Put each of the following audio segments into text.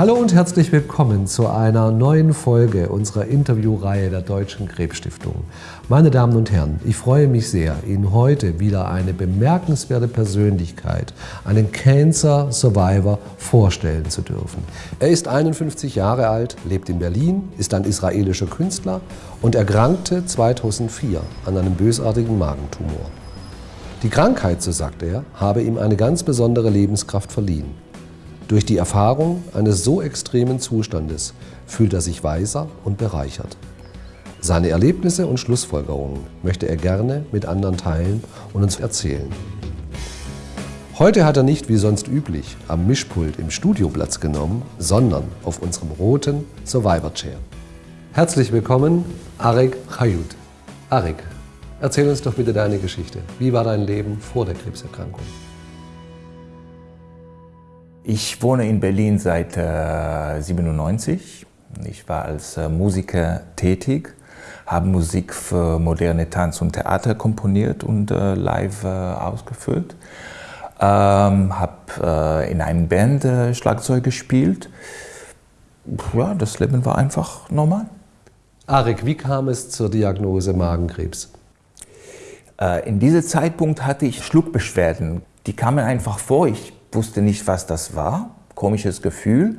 Hallo und herzlich willkommen zu einer neuen Folge unserer Interviewreihe der Deutschen Krebsstiftung. Meine Damen und Herren, ich freue mich sehr, Ihnen heute wieder eine bemerkenswerte Persönlichkeit, einen Cancer Survivor, vorstellen zu dürfen. Er ist 51 Jahre alt, lebt in Berlin, ist ein israelischer Künstler und erkrankte 2004 an einem bösartigen Magentumor. Die Krankheit, so sagt er, habe ihm eine ganz besondere Lebenskraft verliehen. Durch die Erfahrung eines so extremen Zustandes fühlt er sich weiser und bereichert. Seine Erlebnisse und Schlussfolgerungen möchte er gerne mit anderen teilen und uns erzählen. Heute hat er nicht wie sonst üblich am Mischpult im Studio Platz genommen, sondern auf unserem roten Survivor Chair. Herzlich willkommen, Arek Chayut. Arek, erzähl uns doch bitte deine Geschichte. Wie war dein Leben vor der Krebserkrankung? Ich wohne in Berlin seit äh, 97. Ich war als äh, Musiker tätig, habe Musik für moderne Tanz und Theater komponiert und äh, live äh, ausgeführt. Ähm, habe äh, in einer Band äh, Schlagzeug gespielt. Ja, das Leben war einfach normal. Arik, wie kam es zur Diagnose Magenkrebs? in diesem Zeitpunkt hatte ich Schluckbeschwerden. Die kamen einfach vor. Ich wusste nicht, was das war. Komisches Gefühl.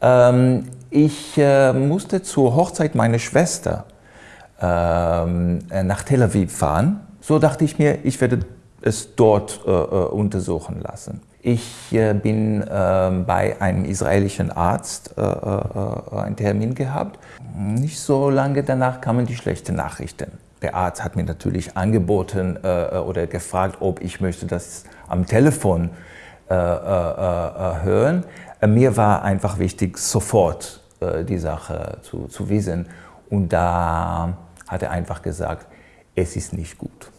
Ähm, ich äh, musste zur Hochzeit meiner Schwester ähm, äh, nach Tel Aviv fahren. So dachte ich mir, ich werde es dort äh, äh untersuchen lassen. Ich äh, bin ähm, bei einem israelischen Arzt äh, einen Termin gehabt. Nicht so lange danach kamen die schlechten Nachrichten. Der Arzt hat mir natürlich angeboten oder gefragt, ob ich möchte das am Telefon äh, äh, äh, hören. Mir war einfach wichtig, sofort die Sache zu, zu wissen. Und da hat er einfach gesagt, es ist nicht gut.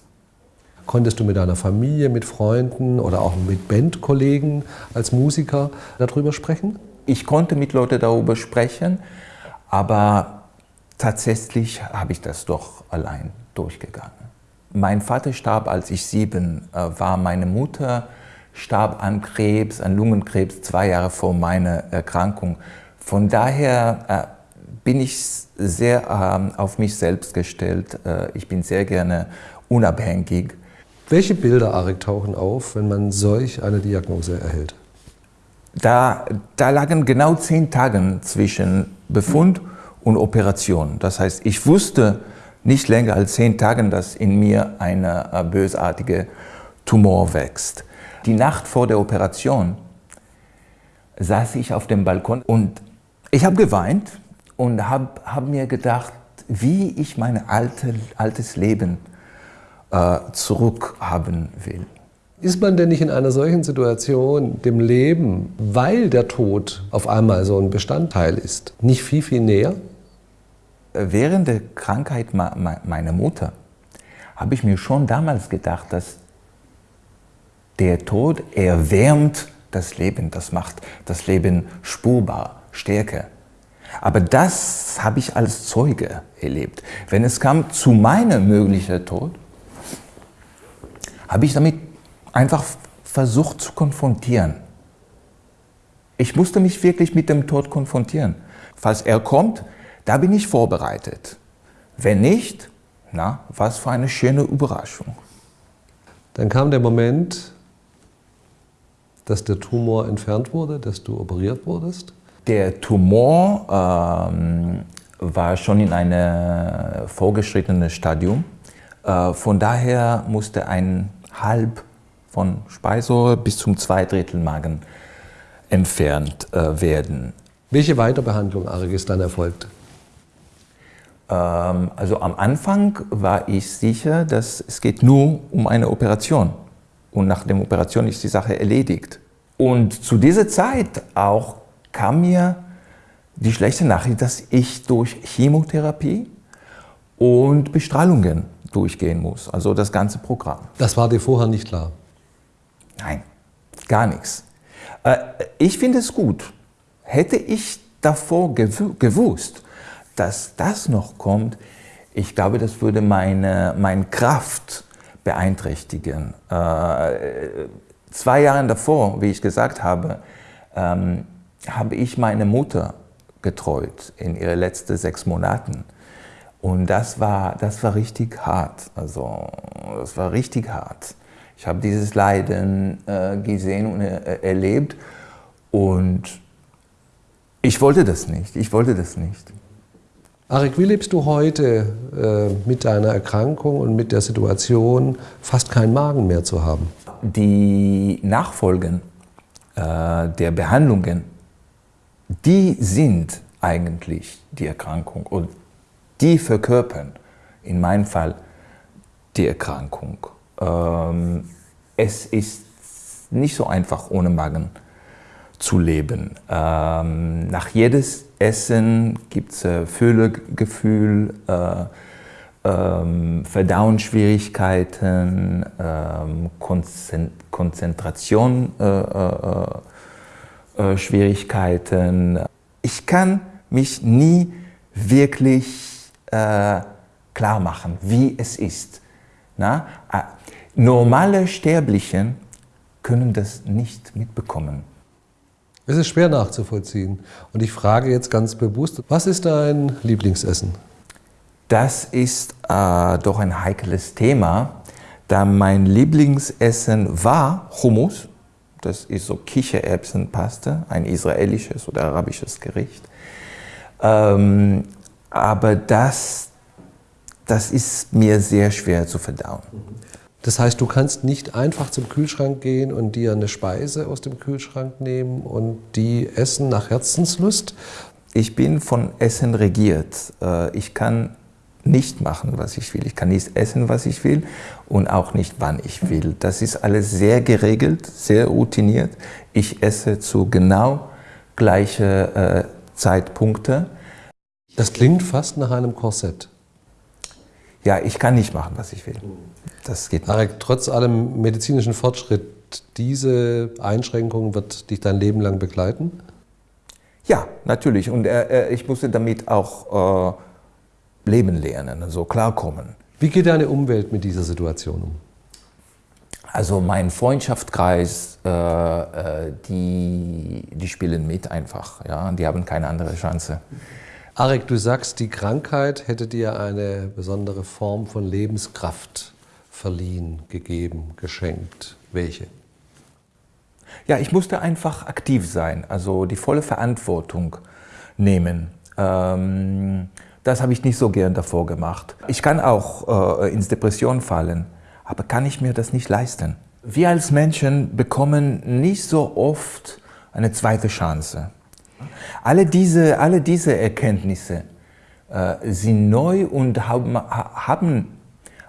Konntest du mit deiner Familie, mit Freunden oder auch mit Bandkollegen als Musiker darüber sprechen? Ich konnte mit Leuten darüber sprechen, aber tatsächlich habe ich das doch allein durchgegangen. Mein Vater starb, als ich sieben war. Meine Mutter starb an Krebs, an Lungenkrebs, zwei Jahre vor meiner Erkrankung. Von daher äh, bin ich sehr äh, auf mich selbst gestellt. Äh, ich bin sehr gerne unabhängig. Welche Bilder, Arik, tauchen auf, wenn man solch eine Diagnose erhält? Da, da lagen genau zehn Tage zwischen Befund und Operation. Das heißt, ich wusste nicht länger als zehn Tage, dass in mir ein äh, bösartiger Tumor wächst. Die Nacht vor der Operation saß ich auf dem Balkon und ich habe geweint und habe hab mir gedacht, wie ich mein alte, altes Leben äh, zurückhaben will. Ist man denn nicht in einer solchen Situation dem Leben, weil der Tod auf einmal so ein Bestandteil ist, nicht viel, viel näher? Während der Krankheit meiner Mutter habe ich mir schon damals gedacht, dass der Tod erwärmt das Leben, das macht das Leben spurbar, stärker. Aber das habe ich als Zeuge erlebt. Wenn es kam zu meinem möglichen Tod, habe ich damit einfach versucht zu konfrontieren. Ich musste mich wirklich mit dem Tod konfrontieren. Falls er kommt, da bin ich vorbereitet. Wenn nicht, na, was für eine schöne Überraschung. Dann kam der Moment, dass der Tumor entfernt wurde, dass du operiert wurdest? Der Tumor ähm, war schon in einem vorgeschrittenen Stadium. Äh, von daher musste ein Halb von Speiseröhre bis zum Zweidrittel Magen entfernt äh, werden. Welche Weiterbehandlung, Arik, ist dann erfolgt? Ähm, also am Anfang war ich sicher, dass es geht nur um eine Operation und nach der Operation ist die Sache erledigt. Und zu dieser Zeit auch kam mir die schlechte Nachricht, dass ich durch Chemotherapie und Bestrahlungen durchgehen muss, also das ganze Programm. Das war dir vorher nicht klar? Nein, gar nichts. Äh, ich finde es gut. Hätte ich davor gewusst, dass das noch kommt, ich glaube, das würde meine, meine Kraft beeinträchtigen. Äh, zwei Jahre davor, wie ich gesagt habe, ähm, habe ich meine Mutter getreut in ihren letzten sechs Monaten. Und das war, das war richtig hart. Also, das war richtig hart. Ich habe dieses Leiden äh, gesehen und äh, erlebt und ich wollte das nicht. Ich wollte das nicht. Arik, wie lebst du heute äh, mit deiner Erkrankung und mit der Situation, fast keinen Magen mehr zu haben? Die Nachfolgen äh, der Behandlungen, die sind eigentlich die Erkrankung und die verkörpern in meinem Fall die Erkrankung. Ähm, es ist nicht so einfach ohne Magen zu leben. Ähm, nach jedes Essen gibt es äh, Fühlegefühl, äh, ähm, Verdauungsschwierigkeiten, ähm, Konzentrationsschwierigkeiten. Äh, äh, äh ich kann mich nie wirklich äh, klar machen, wie es ist. Na? Normale Sterblichen können das nicht mitbekommen. Es ist schwer nachzuvollziehen. Und ich frage jetzt ganz bewusst, was ist dein Lieblingsessen? Das ist äh, doch ein heikles Thema, da mein Lieblingsessen war Hummus. Das ist so Kichererbsenpaste, ein israelisches oder arabisches Gericht. Ähm, aber das, das ist mir sehr schwer zu verdauen. Das heißt, du kannst nicht einfach zum Kühlschrank gehen und dir eine Speise aus dem Kühlschrank nehmen und die essen nach Herzenslust? Ich bin von Essen regiert. Äh, ich kann nicht machen, was ich will. Ich kann nicht essen, was ich will und auch nicht, wann ich will. Das ist alles sehr geregelt, sehr routiniert. Ich esse zu genau gleichen äh, Zeitpunkte. Das klingt fast nach einem Korsett. Ja, ich kann nicht machen, was ich will. Das geht nicht. Marek, trotz allem medizinischen Fortschritt, diese Einschränkung wird dich dein Leben lang begleiten? Ja, natürlich. Und äh, äh ich musste damit auch äh, leben lernen, also klarkommen. Wie geht deine Umwelt mit dieser Situation um? Also mein Freundschaftskreis, äh, äh, die, die spielen mit einfach. Ja? Die haben keine andere Chance. Arek, du sagst, die Krankheit hätte dir eine besondere Form von Lebenskraft verliehen, gegeben, geschenkt. Welche? Ja, ich musste einfach aktiv sein, also die volle Verantwortung nehmen. Ähm, das habe ich nicht so gern davor gemacht. Ich kann auch äh, ins Depression fallen, aber kann ich mir das nicht leisten. Wir als Menschen bekommen nicht so oft eine zweite Chance. Alle diese, alle diese Erkenntnisse äh, sind neu und haben, haben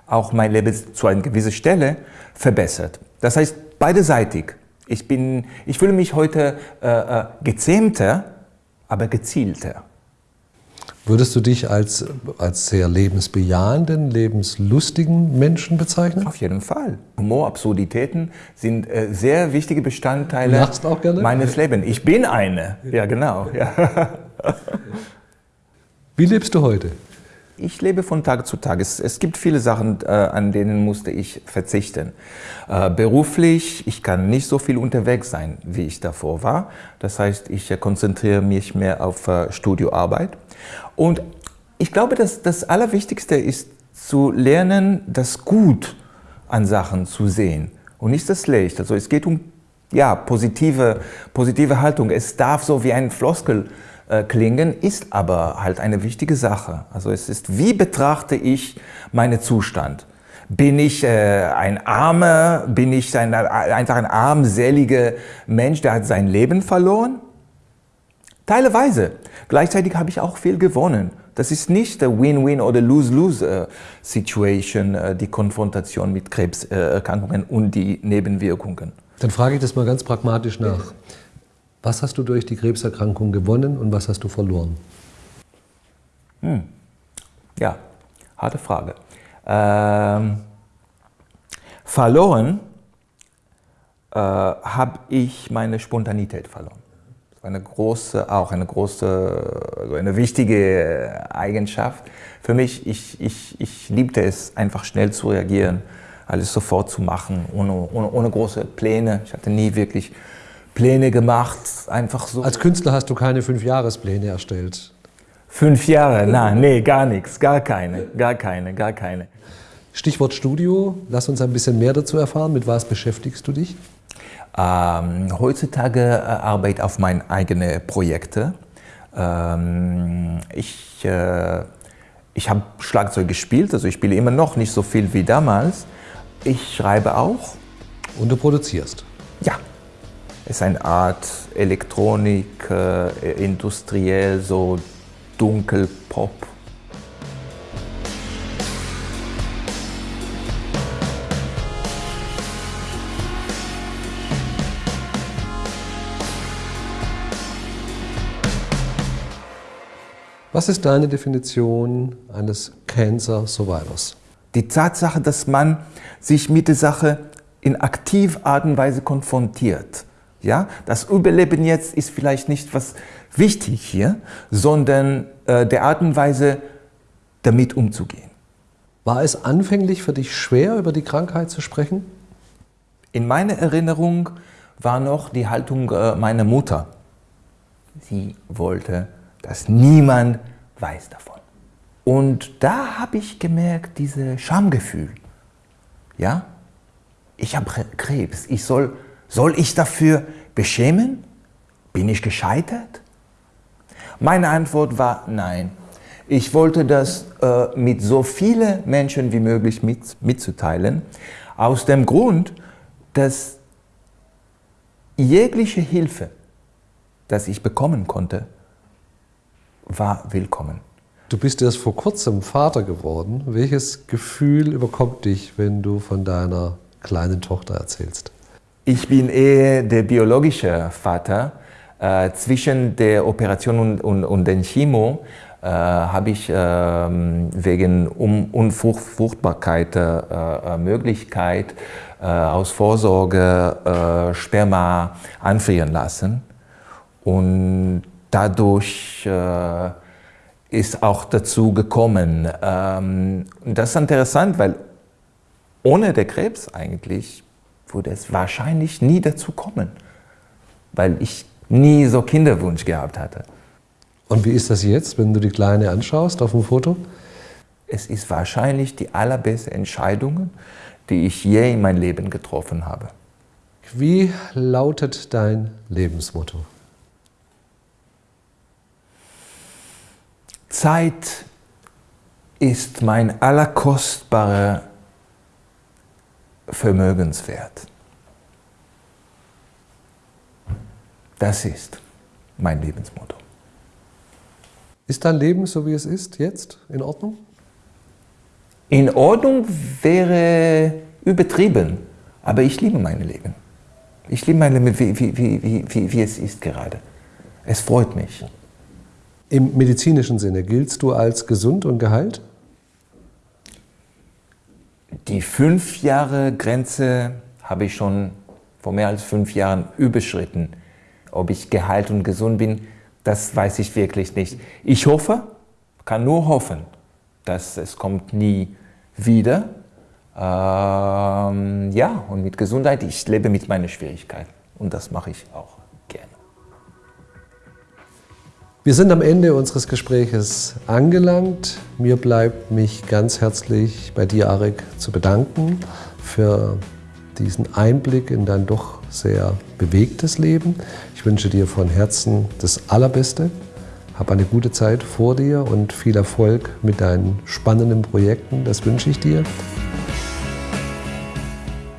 auch mein Leben zu einer gewissen Stelle verbessert. Das heißt, beideseitig. Ich, bin, ich fühle mich heute äh, äh, gezähmter, aber gezielter. Würdest du dich als, als sehr lebensbejahenden, lebenslustigen Menschen bezeichnen? Auf jeden Fall. Humor, Absurditäten sind äh, sehr wichtige Bestandteile meines Lebens. Ich bin eine. Ja, genau. Ja. Wie lebst du heute? Ich lebe von Tag zu Tag. Es, es gibt viele Sachen, äh, an denen musste ich verzichten. Äh, beruflich, ich kann nicht so viel unterwegs sein, wie ich davor war. Das heißt, ich äh, konzentriere mich mehr auf äh, Studioarbeit. Und ich glaube, dass das Allerwichtigste ist, zu lernen, das Gut an Sachen zu sehen und nicht das Schlecht. Also es geht um ja, positive, positive Haltung. Es darf so wie ein Floskel äh, klingen, ist aber halt eine wichtige Sache. Also es ist, wie betrachte ich meinen Zustand? Bin ich äh, ein armer, bin ich ein, einfach ein armseliger Mensch, der hat sein Leben verloren? Teilweise. Gleichzeitig habe ich auch viel gewonnen. Das ist nicht der Win-Win oder Lose-Lose-Situation, äh, die Konfrontation mit Krebserkrankungen und die Nebenwirkungen. Dann frage ich das mal ganz pragmatisch nach. Was hast du durch die Krebserkrankung gewonnen und was hast du verloren? Hm. Ja, harte Frage. Ähm, verloren äh, habe ich meine Spontanität verloren. Eine große, auch eine große, also eine wichtige Eigenschaft für mich. Ich, ich, ich liebte es, einfach schnell zu reagieren, alles sofort zu machen, ohne, ohne, ohne große Pläne. Ich hatte nie wirklich Pläne gemacht, einfach so. Als Künstler hast du keine Fünfjahrespläne erstellt. Fünf Jahre? Nein, nee, gar nichts, gar keine, gar keine, gar keine. Stichwort Studio, lass uns ein bisschen mehr dazu erfahren. Mit was beschäftigst du dich? Ähm, heutzutage äh, arbeite ich auf meine eigenen Projekte. Ähm, ich äh, ich habe Schlagzeug gespielt, also ich spiele immer noch nicht so viel wie damals. Ich schreibe auch. Und du produzierst? Ja. Es ist eine Art Elektronik, äh, industriell, so dunkel Pop. Was ist deine Definition eines Cancer Survivors? Die Tatsache, dass man sich mit der Sache in aktiv Art und Weise konfrontiert. Ja? Das Überleben jetzt ist vielleicht nicht was wichtig hier, sondern äh, der Art und Weise, damit umzugehen. War es anfänglich für dich schwer, über die Krankheit zu sprechen? In meiner Erinnerung war noch die Haltung äh, meiner Mutter. Sie wollte dass niemand weiß davon. Und da habe ich gemerkt, dieses Schamgefühl. Ja, ich habe Krebs. Ich soll, soll ich dafür beschämen? Bin ich gescheitert? Meine Antwort war nein. Ich wollte das äh, mit so vielen Menschen wie möglich mit, mitzuteilen, aus dem Grund, dass jegliche Hilfe, das ich bekommen konnte, war willkommen. Du bist erst vor kurzem Vater geworden. Welches Gefühl überkommt dich, wenn du von deiner kleinen Tochter erzählst? Ich bin eher der biologische Vater. Äh, zwischen der Operation und, und, und den Chemo äh, habe ich äh, wegen um Unfruchtbarkeit äh, äh, Möglichkeit äh, aus Vorsorge Sperma anfrieren lassen. Und dadurch ist auch dazu gekommen. Ähm, das ist interessant, weil ohne den Krebs eigentlich würde es wahrscheinlich nie dazu kommen, weil ich nie so Kinderwunsch gehabt hatte. Und wie ist das jetzt, wenn du die Kleine anschaust auf dem Foto? Es ist wahrscheinlich die allerbeste Entscheidung, die ich je in meinem Leben getroffen habe. Wie lautet dein Lebensmotto? Zeit ist mein allerkostbarer Vermögenswert. Das ist mein Lebensmotto. Ist dein Leben so wie es ist jetzt in Ordnung? In Ordnung wäre übertrieben, aber ich liebe mein Leben. Ich liebe mein Leben, wie, wie, wie, wie, wie es ist gerade. Es freut mich. Im medizinischen Sinne giltst du als gesund und geheilt? Die fünf Jahre Grenze habe ich schon vor mehr als fünf Jahren überschritten. Ob ich geheilt und gesund bin, das weiß ich wirklich nicht. Ich hoffe, kann nur hoffen, dass es kommt nie wieder. Ähm, ja, und mit Gesundheit, ich lebe mit meinen Schwierigkeiten und das mache ich auch. Wir sind am Ende unseres Gespräches angelangt. Mir bleibt mich ganz herzlich bei dir, Arik, zu bedanken für diesen Einblick in dein doch sehr bewegtes Leben. Ich wünsche dir von Herzen das Allerbeste. Hab eine gute Zeit vor dir und viel Erfolg mit deinen spannenden Projekten. Das wünsche ich dir.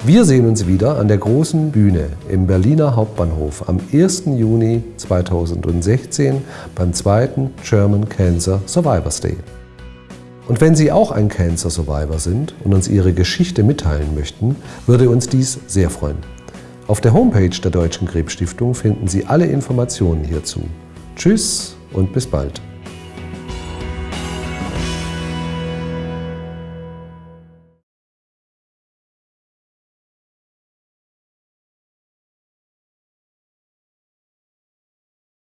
Wir sehen uns wieder an der großen Bühne im Berliner Hauptbahnhof am 1. Juni 2016 beim zweiten German Cancer Survivors Day. Und wenn Sie auch ein Cancer Survivor sind und uns Ihre Geschichte mitteilen möchten, würde uns dies sehr freuen. Auf der Homepage der Deutschen Krebsstiftung finden Sie alle Informationen hierzu. Tschüss und bis bald.